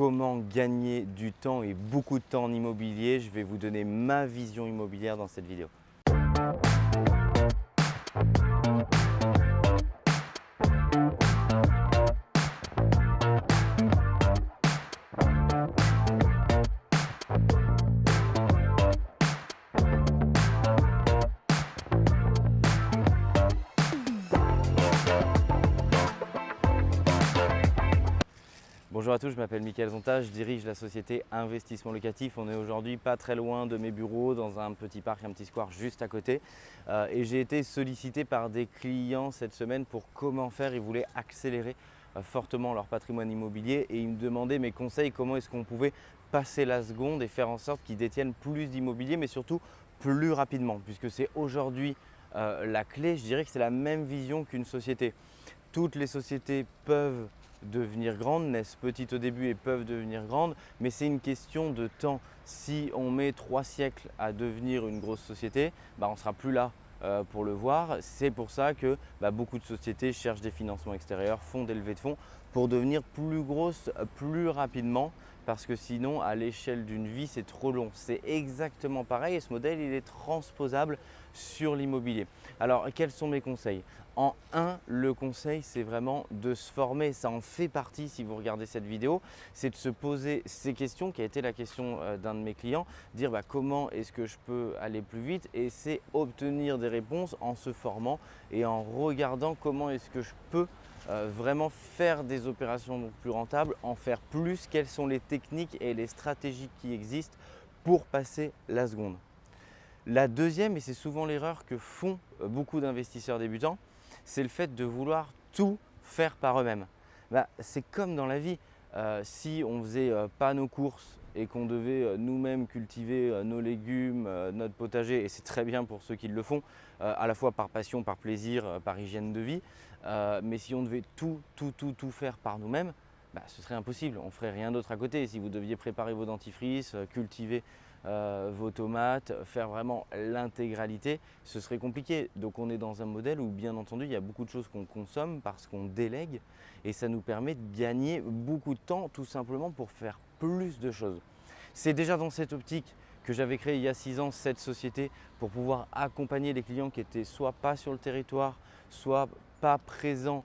comment gagner du temps et beaucoup de temps en immobilier. Je vais vous donner ma vision immobilière dans cette vidéo. Bonjour à tous, je m'appelle Mickaël Zonta, je dirige la société Investissement Locatif. On est aujourd'hui pas très loin de mes bureaux, dans un petit parc, un petit square juste à côté. Euh, et j'ai été sollicité par des clients cette semaine pour comment faire. Ils voulaient accélérer euh, fortement leur patrimoine immobilier et ils me demandaient mes conseils, comment est-ce qu'on pouvait passer la seconde et faire en sorte qu'ils détiennent plus d'immobilier, mais surtout plus rapidement, puisque c'est aujourd'hui euh, la clé. Je dirais que c'est la même vision qu'une société. Toutes les sociétés peuvent devenir grandes, naissent petites au début et peuvent devenir grandes, mais c'est une question de temps. Si on met trois siècles à devenir une grosse société, bah on ne sera plus là euh, pour le voir. C'est pour ça que bah, beaucoup de sociétés cherchent des financements extérieurs, font des levées de fonds pour devenir plus grosses plus rapidement parce que sinon à l'échelle d'une vie c'est trop long. C'est exactement pareil et ce modèle il est transposable sur l'immobilier. Alors quels sont mes conseils? En un, le conseil c'est vraiment de se former, ça en fait partie si vous regardez cette vidéo, c'est de se poser ces questions qui a été la question euh, d'un de mes clients, dire bah, comment est-ce que je peux aller plus vite? Et c'est obtenir des réponses en se formant et en regardant comment est-ce que je peux euh, vraiment faire des opérations plus rentables, en faire plus, quelles sont les techniques et les stratégies qui existent pour passer la seconde? La deuxième, et c'est souvent l'erreur que font euh, beaucoup d'investisseurs débutants, c'est le fait de vouloir tout faire par eux-mêmes. Bah, c'est comme dans la vie, euh, si on ne faisait pas nos courses et qu'on devait nous-mêmes cultiver nos légumes, notre potager, et c'est très bien pour ceux qui le font, à la fois par passion, par plaisir, par hygiène de vie, euh, mais si on devait tout, tout, tout, tout faire par nous-mêmes, bah, ce serait impossible. On ne ferait rien d'autre à côté. Si vous deviez préparer vos dentifrices, euh, cultiver euh, vos tomates, faire vraiment l'intégralité, ce serait compliqué. Donc on est dans un modèle où bien entendu il y a beaucoup de choses qu'on consomme parce qu'on délègue et ça nous permet de gagner beaucoup de temps tout simplement pour faire plus de choses. C'est déjà dans cette optique que j'avais créé il y a six ans cette société pour pouvoir accompagner les clients qui étaient soit pas sur le territoire, soit pas présents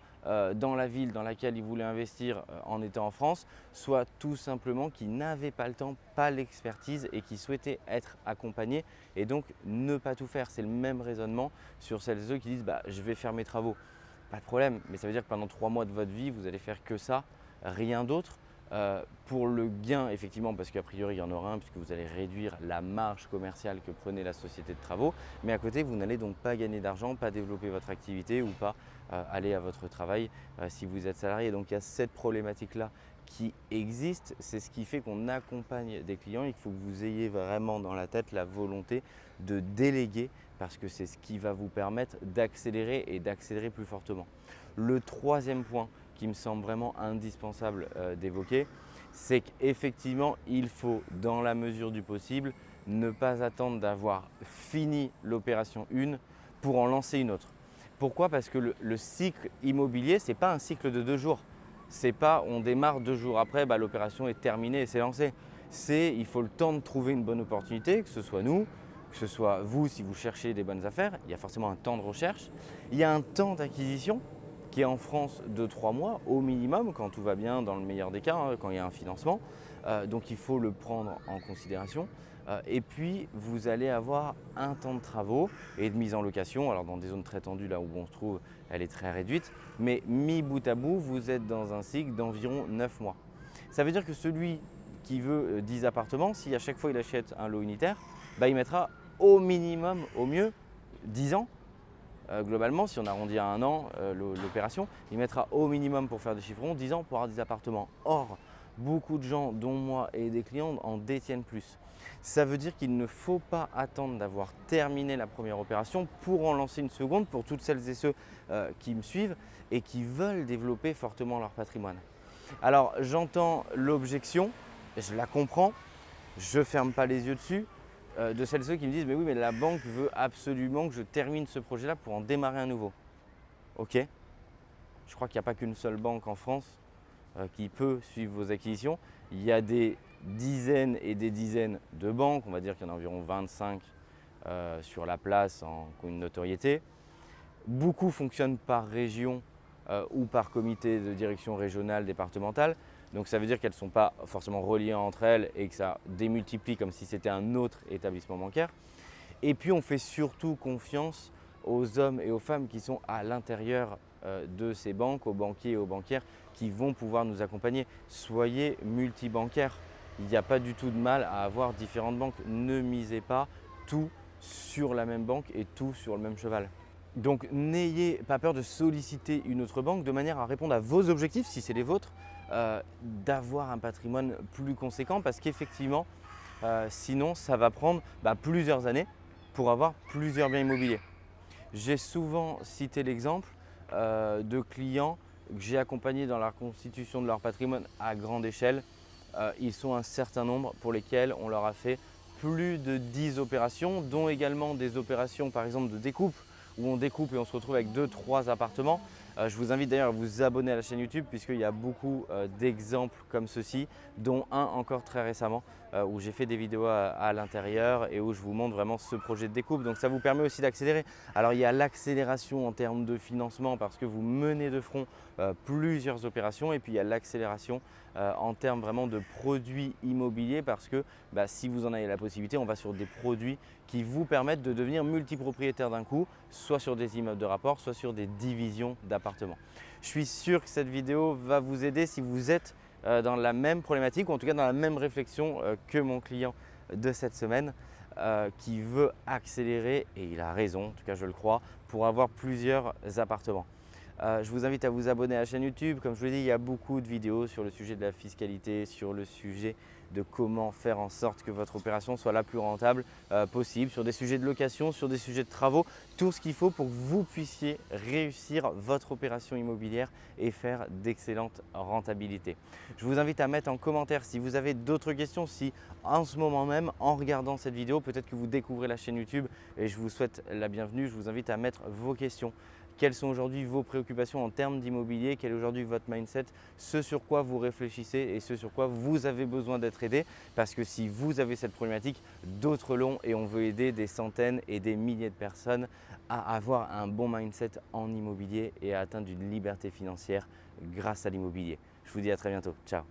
dans la ville dans laquelle ils voulaient investir euh, en étant en France, soit tout simplement qui n'avaient pas le temps, pas l'expertise et qui souhaitaient être accompagnés et donc ne pas tout faire. C'est le même raisonnement sur celles et ceux qui disent bah, je vais faire mes travaux. Pas de problème, mais ça veut dire que pendant trois mois de votre vie, vous allez faire que ça, rien d'autre. Euh, pour le gain, effectivement, parce qu'a priori il y en aura un, puisque vous allez réduire la marge commerciale que prenait la société de travaux, mais à côté, vous n'allez donc pas gagner d'argent, pas développer votre activité ou pas euh, aller à votre travail euh, si vous êtes salarié. Donc il y a cette problématique-là qui existe, c'est ce qui fait qu'on accompagne des clients. Il faut que vous ayez vraiment dans la tête la volonté de déléguer parce que c'est ce qui va vous permettre d'accélérer et d'accélérer plus fortement. Le troisième point qui me semble vraiment indispensable euh, d'évoquer, c'est qu'effectivement, il faut, dans la mesure du possible, ne pas attendre d'avoir fini l'opération 1 pour en lancer une autre. Pourquoi? Parce que le, cycle immobilier, ce n'est pas un cycle de deux jours. C'est pas on démarre deux jours après, bah, l'opération est terminée et c'est lancé. C'est il faut le temps de trouver une bonne opportunité, que ce soit nous, que ce soit vous si vous cherchez des bonnes affaires. Il y a forcément un temps de recherche. Il y a un temps d'acquisition qui est en France de trois mois au minimum, quand tout va bien, dans le meilleur des cas, hein, quand il y a un financement. Euh, donc il faut le prendre en considération. Euh, et puis vous allez avoir un temps de travaux et de mise en location. Alors dans des zones très tendues, là où on se trouve, elle est très réduite. Mais mis bout à bout, vous êtes dans un cycle d'environ 9 mois. Ça veut dire que celui qui veut 10 euh, appartements, si à chaque fois il achète un lot unitaire, bah, il mettra au minimum, au mieux, 10 ans euh, globalement, si on arrondit à un an euh, l'opération, il mettra au minimum pour faire des chiffrons 10 ans pour avoir des appartements. Or, beaucoup de gens, dont moi et des clients, en détiennent plus. Ça veut dire qu'il ne faut pas attendre d'avoir terminé la première opération pour en lancer une seconde pour toutes celles et ceux euh, qui me suivent et qui veulent développer fortement leur patrimoine. Alors, j'entends l'objection, je la comprends, je ne ferme pas les yeux dessus, euh, de celles et ceux qui me disent « mais oui, mais la banque veut absolument que je termine ce projet-là pour en démarrer un nouveau ». Ok, je crois qu'il n'y a pas qu'une seule banque en France euh, qui peut suivre vos acquisitions. Il y a des dizaines et des dizaines de banques, on va dire qu'il y en a environ 25 euh, sur la place en, une notoriété. Beaucoup fonctionnent par région euh, ou par comité de direction régionale, départementale. Donc ça veut dire qu'elles ne sont pas forcément reliées entre elles et que ça démultiplie comme si c'était un autre établissement bancaire. Et puis on fait surtout confiance aux hommes et aux femmes qui sont à l'intérieur euh, de ces banques, aux banquiers et aux banquières qui vont pouvoir nous accompagner. Soyez multibancaires. Il n'y a pas du tout de mal à avoir différentes banques. Ne misez pas tout sur la même banque et tout sur le même cheval. Donc n'ayez pas peur de solliciter une autre banque de manière à répondre à vos objectifs, si c'est les vôtres, euh, d'avoir un patrimoine plus conséquent parce qu'effectivement, euh, sinon ça va prendre bah, plusieurs années pour avoir plusieurs biens immobiliers. J'ai souvent cité l'exemple euh, de clients que j'ai accompagnés dans la constitution de leur patrimoine à grande échelle. ils sont un certain nombre pour lesquels on leur a fait plus de 10 opérations, dont également des opérations par exemple de découpe où on découpe et on se retrouve avec 2-3 appartements. Euh, je vous invite d'ailleurs à vous abonner à la chaîne YouTube puisqu'il y a beaucoup euh, d'exemples comme ceci, dont un encore très récemment où j'ai fait des vidéos à, l'intérieur et où je vous montre vraiment ce projet de découpe. Donc ça vous permet aussi d'accélérer. Alors il y a l'accélération en termes de financement parce que vous menez de front plusieurs opérations et puis il y a l'accélération en termes vraiment de produits immobiliers parce que bah, si vous en avez la possibilité, on va sur des produits qui vous permettent de devenir multipropriétaire d'un coup, soit sur des immeubles de rapport, soit sur des divisions d'appartements je suis sûr que cette vidéo va vous aider si vous êtes euh, dans la même problématique ou en tout cas dans la même réflexion euh, que mon client de cette semaine euh, qui veut accélérer, et il a raison, en tout cas je le crois, pour avoir plusieurs appartements. Je vous invite à vous abonner à la chaîne YouTube. Comme je vous l'ai dit, il y a beaucoup de vidéos sur le sujet de la fiscalité, sur le sujet de comment faire en sorte que votre opération soit la plus rentable euh, possible sur des sujets de location, sur des sujets de travaux, tout ce qu'il faut pour que vous puissiez réussir votre opération immobilière et faire d'excellentes rentabilités. Je vous invite à mettre en commentaire si vous avez d'autres questions, si en ce moment même, en regardant cette vidéo, peut-être que vous découvrez la chaîne YouTube et je vous souhaite la bienvenue. Je vous invite à mettre vos questions quelles sont aujourd'hui vos préoccupations en termes d'immobilier, quel est aujourd'hui votre mindset, ce sur quoi vous réfléchissez et ce sur quoi vous avez besoin d'être aidé? Parce que si vous avez cette problématique, d'autres l'ont et on veut aider des centaines et des milliers de personnes à avoir un bon mindset en immobilier et à atteindre une liberté financière grâce à l'immobilier. Je vous dis à très bientôt. Ciao